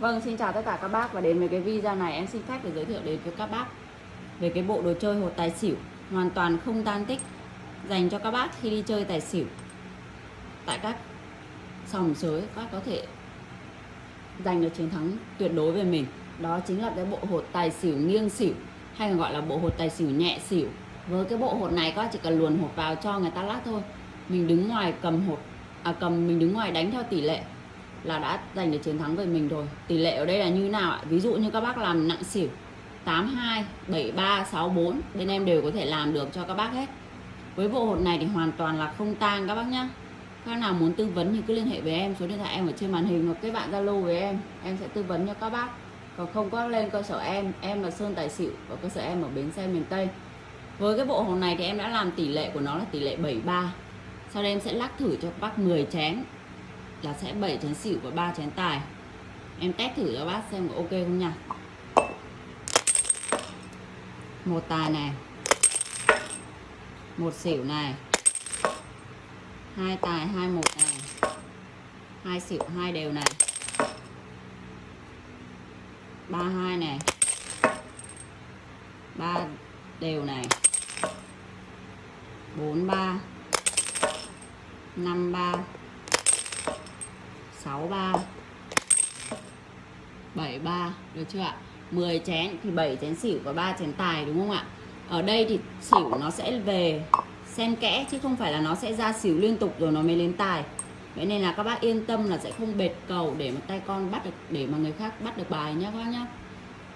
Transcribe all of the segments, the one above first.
Vâng, xin chào tất cả các bác và đến với cái video này em xin phép để giới thiệu đến với các bác về cái bộ đồ chơi hột tài xỉu hoàn toàn không tan tích dành cho các bác khi đi chơi tài xỉu tại các sòng sới các bác có thể giành được chiến thắng tuyệt đối về mình. Đó chính là cái bộ hột tài xỉu nghiêng xỉu hay còn gọi là bộ hột tài xỉu nhẹ xỉu. Với cái bộ hột này các bác chỉ cần luồn hột vào cho người ta lắc thôi. Mình đứng ngoài cầm hột à cầm mình đứng ngoài đánh theo tỷ lệ là đã giành được chiến thắng về mình rồi. Tỷ lệ ở đây là như nào ạ? Ví dụ như các bác làm nặng xỉu 82 73 64 bên em đều có thể làm được cho các bác hết. Với bộ hột này thì hoàn toàn là không tang các bác nhá. Các nào muốn tư vấn thì cứ liên hệ với em, số điện thoại em ở trên màn hình hoặc kết bạn zalo với em em sẽ tư vấn cho các bác. Còn không có lên cơ sở em em là sơn tài xỉu và cơ sở em ở bến xe, miền tây. Với cái bộ hột này thì em đã làm tỷ lệ của nó là tỷ lệ 73 sau đây em sẽ lắc thử cho các bác 10 chén là sẽ 7 chén xỉu và 3 chén tài. Em test thử cho bác xem có ok không nha. Một tài này. Một xỉu này. Hai tài, hai một này hai xỉu, hai đều này. Ba hai này. Ba đều này. Bốn ba. Năm ba. 63 73 được chưa ạ? 10 chén, thì 7 chén xỉu và 3 chén tài, đúng không ạ? Ở đây thì xỉu nó sẽ về xen kẽ, chứ không phải là nó sẽ ra xỉu liên tục rồi nó mới lên tài. Vậy nên là các bác yên tâm là sẽ không bệt cầu để mà tay con bắt được, để mà người khác bắt được bài nhé các bác nhá.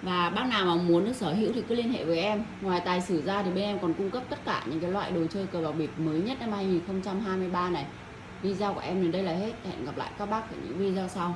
Và bác nào mà muốn được sở hữu thì cứ liên hệ với em. Ngoài tài xỉu ra thì bên em còn cung cấp tất cả những cái loại đồ chơi cờ bạc bịp mới nhất năm 2023 này video của em đến đây là hết. Hẹn gặp lại các bác ở những video sau.